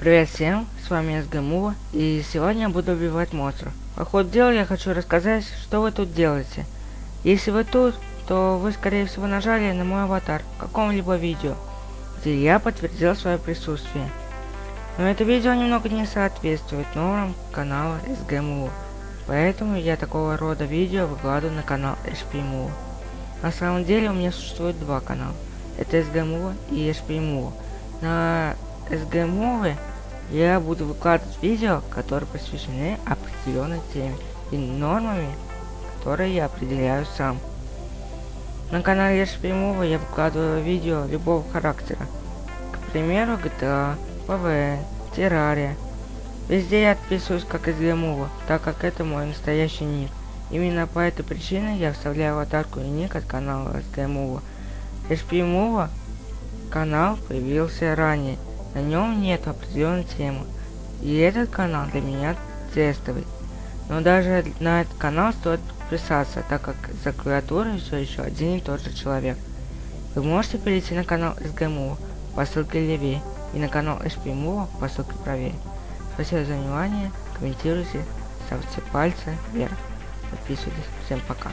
Привет всем, с вами СГМУ, и сегодня я буду убивать монстров. По ходу дела я хочу рассказать, что вы тут делаете. Если вы тут, то вы скорее всего нажали на мой аватар в каком-либо видео, где я подтвердил свое присутствие. Но это видео немного не соответствует нормам канала СГМУ, поэтому я такого рода видео выкладываю на канал HPMU. На самом деле у меня существует два канала, это СГМУ и HPMU. На СГМУ я буду выкладывать видео, которые посвящены определенной теме и нормами, которые я определяю сам. На канале HPMU я выкладываю видео любого характера. К примеру, GTA, ПВН, Террария. Везде я отписываюсь как из так как это мой настоящий ник. Именно по этой причине я вставляю аватарку и ник от канала SGMUV. HPMUV канал появился ранее, на нем нет определенной темы. И этот канал для меня тестовый. Но даже на этот канал стоит подписаться, так как за клавиатурой все еще один и тот же человек. Вы можете перейти на канал SGMU по ссылке левее и на канал HPMU по ссылке правее. Спасибо за внимание, комментируйте, ставьте пальцы вверх, подписывайтесь. Всем пока.